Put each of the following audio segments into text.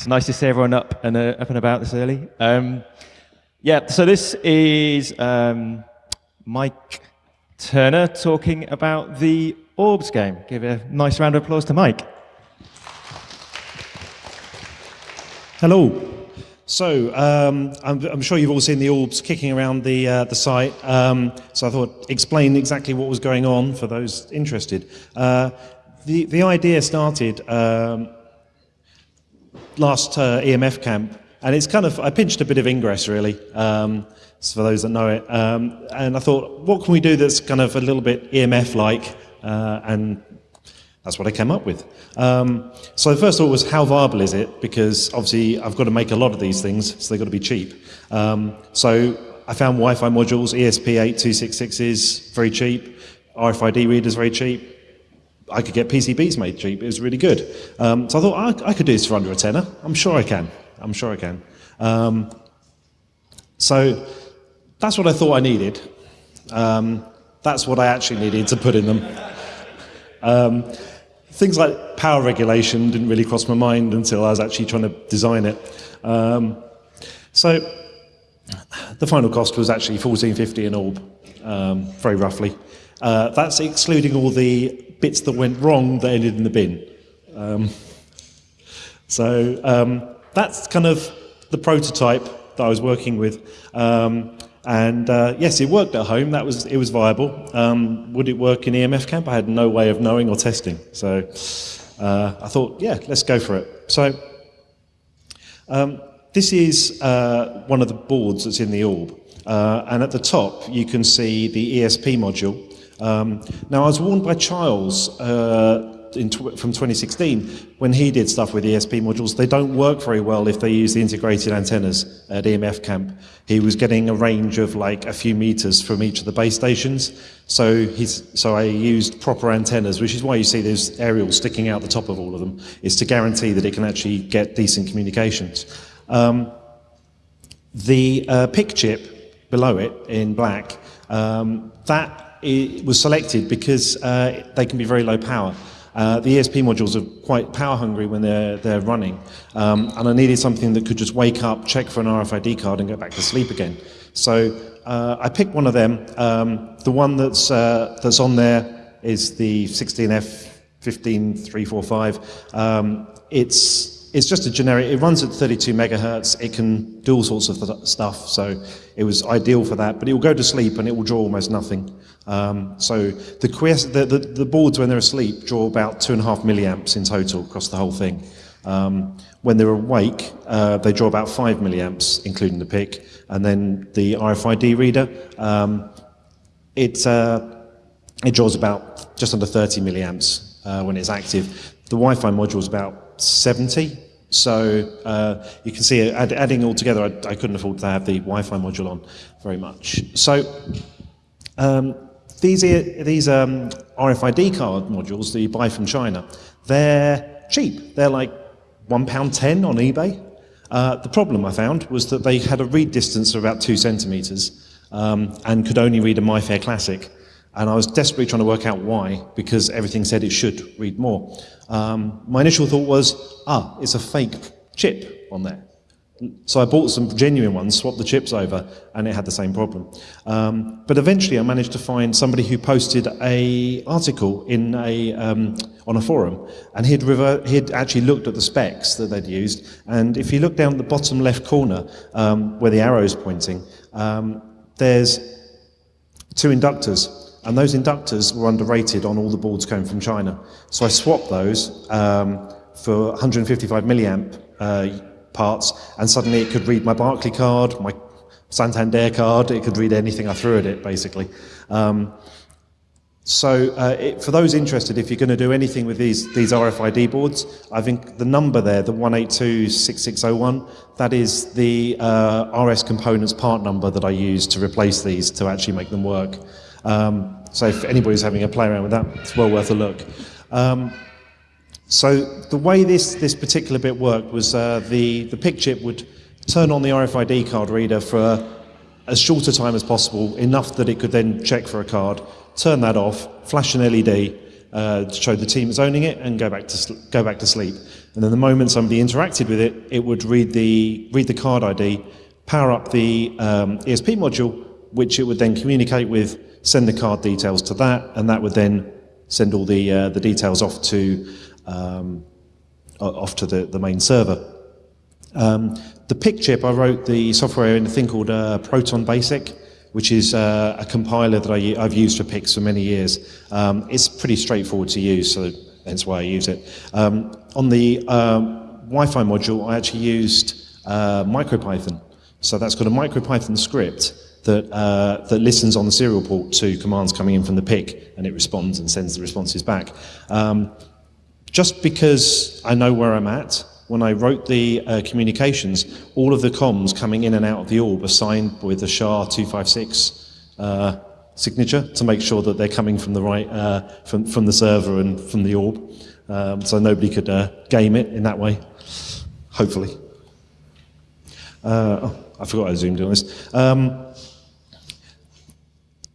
It's nice to see everyone up and uh, up and about this early. Um, yeah, so this is um, Mike Turner talking about the Orbs game. Give a nice round of applause to Mike. Hello. So um, I'm, I'm, sure you've all seen the orbs kicking around the uh, the site. Um, so I thought explain exactly what was going on for those interested. Uh, the the idea started um, last uh, EMF camp, and it's kind of I pinched a bit of Ingress really. Um, for those that know it, um, and I thought, what can we do that's kind of a little bit EMF like uh, and that's what I came up with. Um, so the first thought was, how viable is it? Because obviously I've got to make a lot of these things, so they've got to be cheap. Um, so I found Wi-Fi modules, ESP8266 is very cheap, RFID readers very cheap. I could get PCBs made cheap, it was really good. Um, so I thought, I, I, could do this for under a tenner. I'm sure I can. I'm sure I can. Um, so that's what I thought I needed. Um, that's what I actually needed to put in them. Um, things like power regulation didn't really cross my mind until I was actually trying to design it. Um, so the final cost was actually 1450 an orb, um, very roughly. Uh, that's excluding all the bits that went wrong that ended in the bin. Um, so um, that's kind of the prototype that I was working with. Um, and uh, yes, it worked at home. That was it was viable. Um, would it work in EMF camp? I had no way of knowing or testing. So uh, I thought, yeah, let's go for it. So um, this is uh, one of the boards that's in the orb, uh, and at the top you can see the ESP module. Um, now I was warned by Charles uh, in, from 2016, when he did stuff with ESP modules, they don't work very well if they use the integrated antennas at EMF camp. He was getting a range of like a few meters from each of the base stations. So he's, so I used proper antennas, which is why you see those aerials sticking out the top of all of them, is to guarantee that it can actually get decent communications. Um, the uh, PIC chip below it in black, um, that was selected because uh, they can be very low power. Uh, the ESP modules are quite power hungry when they're, they're running, um, and I needed something that could just wake up, check for an RFID card, and go back to sleep again. So uh, I picked one of them. Um, the one that's, uh, that's on there is the 16F15345. Um, it's it's just a generic, it runs at 32 megahertz, it can do all sorts of stuff, so it was ideal for that, but it will go to sleep and it will draw almost nothing. Um, so the, the, the, the, boards, when they're asleep, draw about two and a half milliamps in total across the whole thing. Um, when they're awake, uh, they draw about five milliamps, including the PIC, and then the RFID reader, um, it, uh, it draws about just under 30 milliamps uh, when it's active. The Wi-Fi module is about 70, so uh, you can see add, adding all together, I, I, couldn't afford to have the Wi-Fi module on very much. So um, these, these um, RFID card modules that you buy from China, they're cheap. They're like £1.10 on eBay. Uh, the problem I found was that they had a read distance of about two centimetres um, and could only read a MIFARE Classic. And I was desperately trying to work out why, because everything said it should read more. Um, my initial thought was, ah, it's a fake chip on there. So I bought some genuine ones, swapped the chips over, and it had the same problem. Um, but eventually I managed to find somebody who posted a article in a, um, on a forum, and he'd, he'd actually looked at the specs that they'd used, and if you look down the bottom left corner, um, where the arrow is pointing, um, there's two inductors, and those inductors were underrated on all the boards coming from China. So I swapped those um, for 155 milliamp uh, parts, and suddenly it could read my Barclaycard, my Santander card, it could read anything I threw at it, basically. Um, so uh, it, for those interested, if you're going to do anything with these, these RFID boards, I think the number there, the 1826601, that is the uh, RS components part number that I use to replace these to actually make them work. Um, so if anybody's having a play around with that, it's well worth a look. Um, so the way this, this particular bit worked was uh, the, the PIC chip would turn on the RFID card reader for as short a time as possible, enough that it could then check for a card, turn that off, flash an LED, uh, to show the team is owning it and go back to go back to sleep. And then the moment somebody interacted with it, it would read the read the card ID, power up the um, ESP module, which it would then communicate with, send the card details to that, and that would then send all the uh, the details off to um, off to the, the main server. Um, the PIC chip, I wrote the software in a thing called uh, Proton Basic, which is uh, a compiler that I, have used for PICs for many years. Um, it's pretty straightforward to use, so that's why I use it. Um, on the um, Wi-Fi module, I actually used uh, MicroPython. So that's got a MicroPython script that, uh, that listens on the serial port to commands coming in from the PIC, and it responds and sends the responses back. Um, just because I know where I'm at, when I wrote the uh, communications, all of the comms coming in and out of the orb are signed with the SHA-256 uh, signature to make sure that they're coming from the right, uh, from, from the server and from the orb. Um, so nobody could uh, game it in that way, hopefully. Uh, oh, I forgot I zoomed in on this. Um,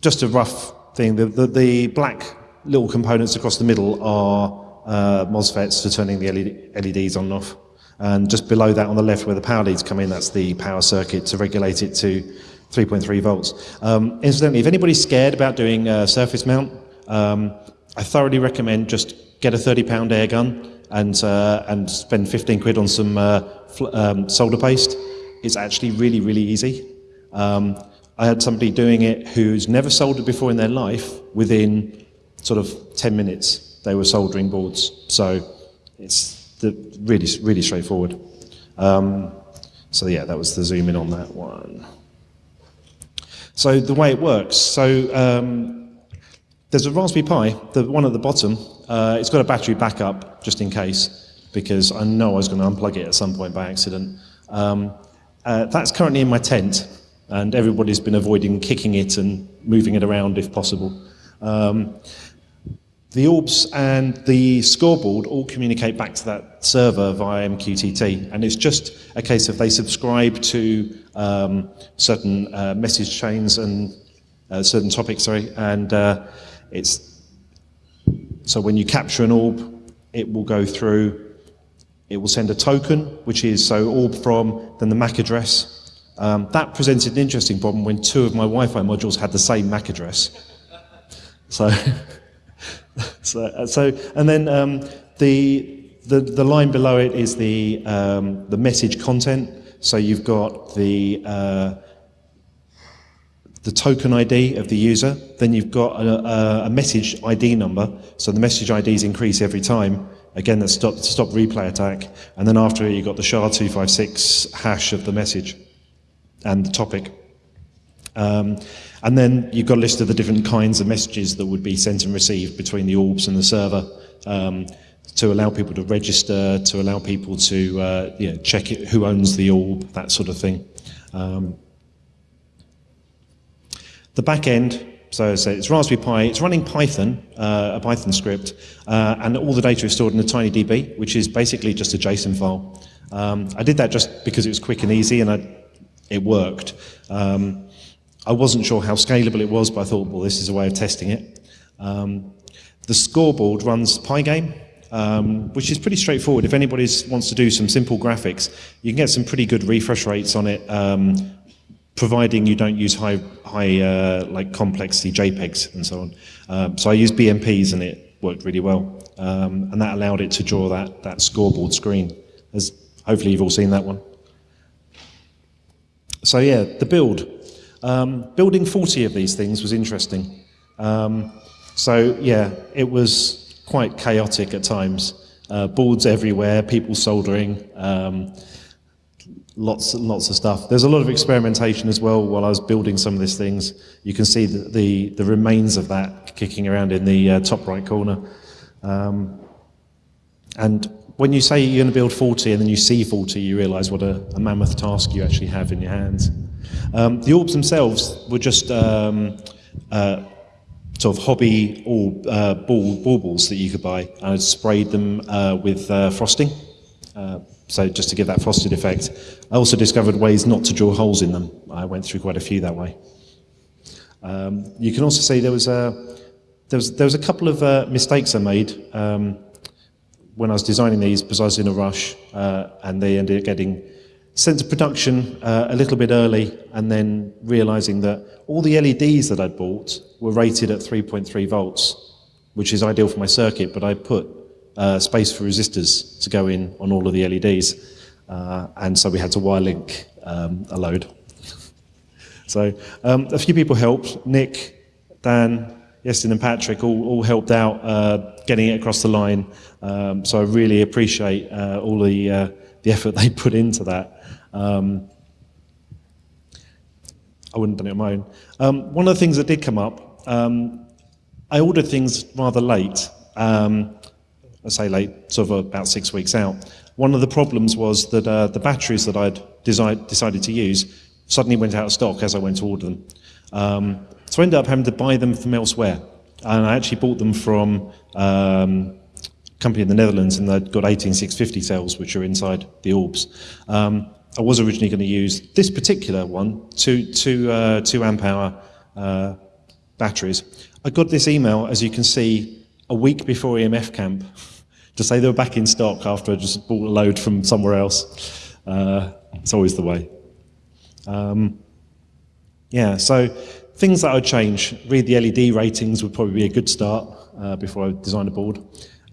just a rough thing, the, the, the black little components across the middle are uh, MOSFETs for turning the LED, LEDs on and off. And just below that on the left where the power leads come in, that's the power circuit to regulate it to 3.3 volts. Um, incidentally, if anybody's scared about doing a surface mount, um, I thoroughly recommend just get a 30 pound air gun and, uh, and spend 15 quid on some uh, um, solder paste. It's actually really, really easy. Um, I had somebody doing it who's never soldered before in their life within sort of 10 minutes they were soldering boards. So it's the, really, really straightforward. Um, so yeah, that was the zoom in on that one. So the way it works, so um, there's a Raspberry Pi, the one at the bottom, uh, it's got a battery backup just in case, because I know I was going to unplug it at some point by accident. Um, uh, that's currently in my tent, and everybody's been avoiding kicking it and moving it around if possible. Um, the orbs and the scoreboard all communicate back to that server via MQTT, and it's just a case of they subscribe to um, certain uh, message chains and uh, certain topics, sorry, and uh, it's so when you capture an orb, it will go through, it will send a token, which is so orb from, then the MAC address. Um, that presented an interesting problem when two of my Wi-Fi modules had the same MAC address. So. so, uh, so, and then um, the, the, the line below it is the, um, the message content. So you've got the, uh, the token ID of the user, then you've got a, a, message ID number. So the message IDs increase every time. Again, that's stop, stop replay attack. And then after you've got the SHA-256 hash of the message and the topic. Um, and then you've got a list of the different kinds of messages that would be sent and received between the orbs and the server um, to allow people to register, to allow people to uh, you know, check it, who owns the orb, that sort of thing. Um, the back end, so, so it's Raspberry Pi, it's running Python, uh, a Python script, uh, and all the data is stored in a TinyDB, which is basically just a JSON file. Um, I did that just because it was quick and easy and I, it worked. Um, I wasn't sure how scalable it was, but I thought, well, this is a way of testing it. Um, the scoreboard runs Pygame, um, which is pretty straightforward. If anybody wants to do some simple graphics, you can get some pretty good refresh rates on it, um, providing you don't use high, high uh, like complexity JPEGs and so on. Um, so I used BMPs and it worked really well. Um, and that allowed it to draw that, that scoreboard screen. As hopefully you've all seen that one. So yeah, the build. Um, building 40 of these things was interesting. Um, so yeah, it was quite chaotic at times. Uh, boards everywhere, people soldering, um, lots and lots of stuff. There's a lot of experimentation as well while I was building some of these things. You can see the, the, the remains of that kicking around in the uh, top right corner. Um, and when you say you're going to build 40 and then you see 40, you realize what a, a mammoth task you actually have in your hands. Um, the orbs themselves were just um, uh, sort of hobby orb, uh, ball, baubles that you could buy. And I sprayed them uh, with uh, frosting, uh, so just to give that frosted effect. I also discovered ways not to draw holes in them. I went through quite a few that way. Um, you can also see there was a there was, there was a couple of uh, mistakes I made um, when I was designing these because I was in a rush uh, and they ended up getting sent to production uh, a little bit early and then realizing that all the LEDs that I'd bought were rated at 3.3 volts, which is ideal for my circuit, but I put uh, space for resistors to go in on all of the LEDs. Uh, and so we had to wire link um, a load. so um, a few people helped. Nick, Dan, Yestin and Patrick all, all helped out uh, getting it across the line. Um, so I really appreciate uh, all the, uh, the effort they put into that. Um, I wouldn't have done it on my own. Um, one of the things that did come up, um, I ordered things rather late. Um, I say late, sort of about six weeks out. One of the problems was that uh, the batteries that I'd desi decided to use suddenly went out of stock as I went to order them. Um, so I ended up having to buy them from elsewhere. And I actually bought them from um, a company in the Netherlands, and they'd got 18650 cells, which are inside the orbs. Um, I was originally going to use this particular one, two, two, uh, two amp hour uh, batteries. I got this email, as you can see, a week before EMF camp to say they were back in stock after I just bought a load from somewhere else. Uh, it's always the way. Um, yeah, so things that I'd change, read the LED ratings would probably be a good start uh, before I design a board.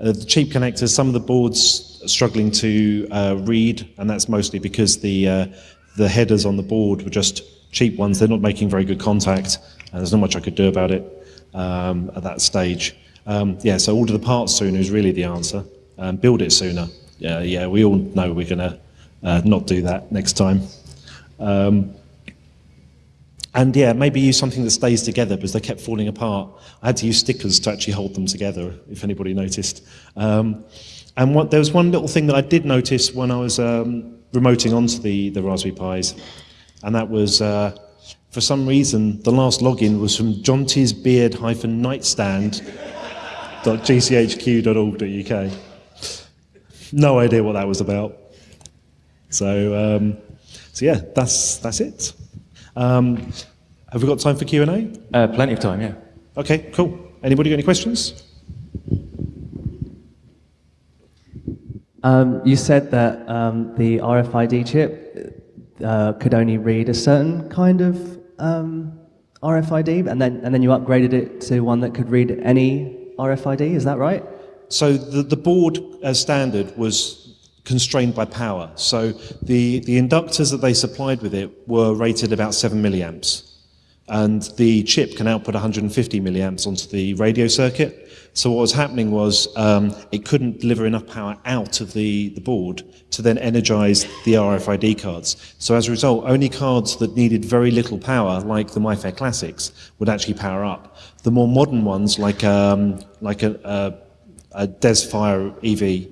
Uh, the cheap connectors, some of the boards are struggling to uh, read, and that's mostly because the, uh, the headers on the board were just cheap ones. They're not making very good contact, and there's not much I could do about it um, at that stage. Um, yeah, so order the parts sooner is really the answer. Um, build it sooner. Yeah, yeah, we all know we're going to uh, not do that next time. Um, and yeah, maybe use something that stays together because they kept falling apart. I had to use stickers to actually hold them together, if anybody noticed. Um, and what, there was one little thing that I did notice when I was um, remoting onto the, the Raspberry Pis, and that was, uh, for some reason, the last login was from Jonty's beard-nightstand.gchq.org.uk. No idea what that was about. So, um, so yeah, that's, that's it. Um, have we got time for Q&A? Uh, plenty of time, yeah. Okay, cool. Anybody got any questions? Um, you said that um, the RFID chip uh, could only read a certain kind of um, RFID, and then and then you upgraded it to one that could read any RFID. Is that right? So the, the board as standard was constrained by power. So the, the inductors that they supplied with it were rated about 7 milliamps. And the chip can output 150 milliamps onto the radio circuit. So what was happening was um, it couldn't deliver enough power out of the, the board to then energize the RFID cards. So as a result, only cards that needed very little power, like the MIFARE Classics, would actually power up. The more modern ones, like, um, like a, a, a DESFire EV,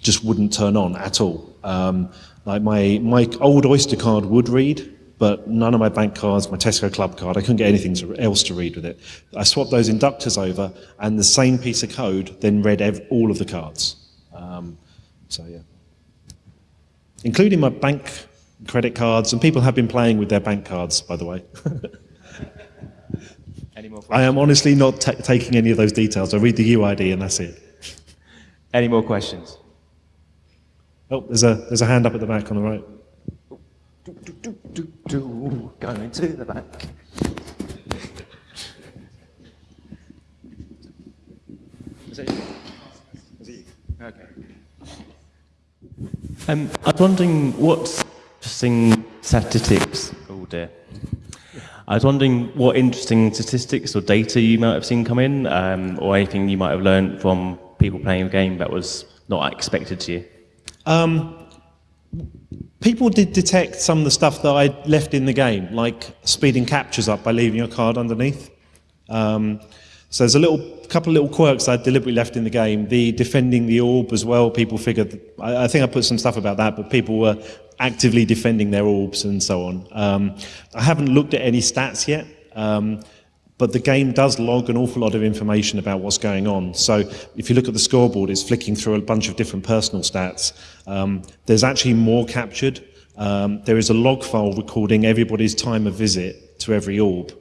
just wouldn't turn on at all. Um, like my, my old Oyster card would read, but none of my bank cards, my Tesco Clubcard, I couldn't get anything to, else to read with it. I swapped those inductors over, and the same piece of code then read ev all of the cards. Um, so yeah. Including my bank credit cards, and people have been playing with their bank cards, by the way. Any more I am honestly not taking any of those details. I read the UID and that's it. Any more questions? Oh, there's a, there's a hand up at the back on the right. Do, do, do, do, do, going to the back. Is it it? Okay. Um, I was wondering what interesting statistics. Oh dear. I was wondering what interesting statistics or data you might have seen come in, um, or anything you might have learned from people playing the game that was not expected to you. Um, people did detect some of the stuff that I left in the game, like speeding captures up by leaving your card underneath. Um, so there's a little couple of little quirks I deliberately left in the game. The defending the orb as well. People figured. I, I, think I put some stuff about that, but people were actively defending their orbs and so on. Um, I haven't looked at any stats yet. Um, but the game does log an awful lot of information about what's going on. So if you look at the scoreboard, it's flicking through a bunch of different personal stats. Um, there's actually more captured. Um, there is a log file recording everybody's time of visit to every orb.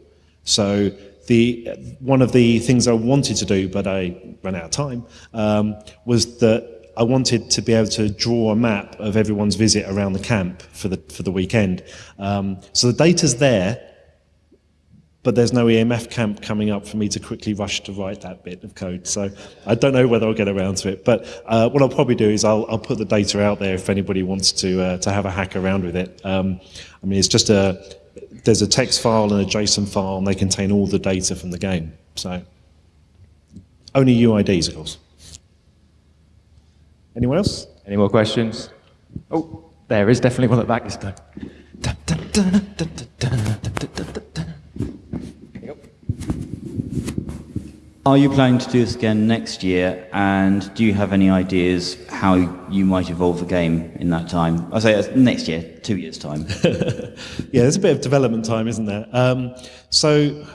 So the one of the things I wanted to do, but I ran out of time, um, was that I wanted to be able to draw a map of everyone's visit around the camp for the for the weekend. Um, so the data's there, but there's no EMF camp coming up for me to quickly rush to write that bit of code. So I don't know whether I'll get around to it. But uh, what I'll probably do is I'll, I'll put the data out there if anybody wants to uh, to have a hack around with it. Um, I mean, it's just a there's a text file and a JSON file, and they contain all the data from the game. So only UIDs, of course. Anyone else? Any more questions? Oh, there is definitely one at the back this time. Are you planning to do this again next year? And do you have any ideas how you might evolve the game in that time? I say uh, next year, two years' time. yeah, there's a bit of development time, isn't there? Um, so,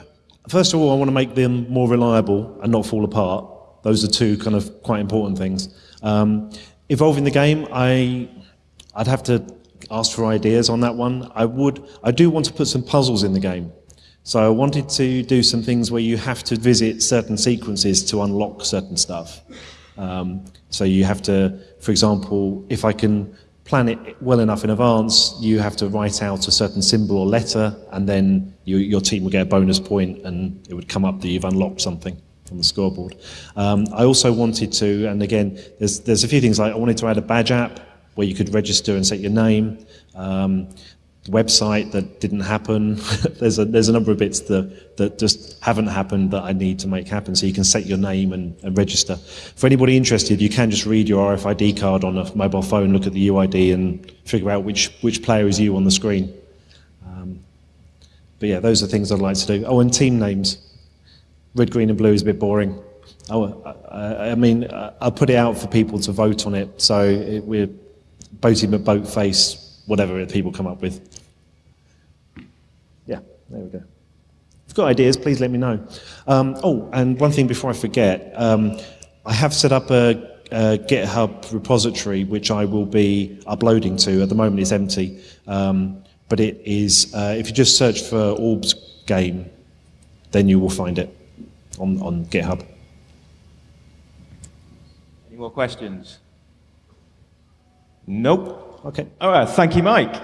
first of all, I want to make them more reliable and not fall apart. Those are two kind of quite important things. Um, evolving the game, I, I'd have to ask for ideas on that one. I would, I do want to put some puzzles in the game. So I wanted to do some things where you have to visit certain sequences to unlock certain stuff. Um, so you have to, for example, if I can plan it well enough in advance, you have to write out a certain symbol or letter, and then you, your team will get a bonus point, and it would come up that you've unlocked something from the scoreboard. Um, I also wanted to, and again, there's, there's a few things like I wanted to add a badge app where you could register and set your name. Um, website that didn't happen. there's a there's a number of bits that that just haven't happened that I need to make happen. So you can set your name and, and register. For anybody interested, you can just read your RFID card on a mobile phone, look at the UID, and figure out which which player is you on the screen. Um, but yeah, those are things I'd like to do. Oh, and team names. Red, green, and blue is a bit boring. Oh, I, I mean, I'll put it out for people to vote on it. So it, we're boating at boat face, whatever people come up with. There we go. If you've got ideas, please let me know. Um, oh, and one thing before I forget, um, I have set up a, a, GitHub repository which I will be uploading to. At the moment, it's empty, um, but it is. Uh, if you just search for Orbs game, then you will find it on, on GitHub. Any more questions? Nope. Okay. All right, thank you, Mike.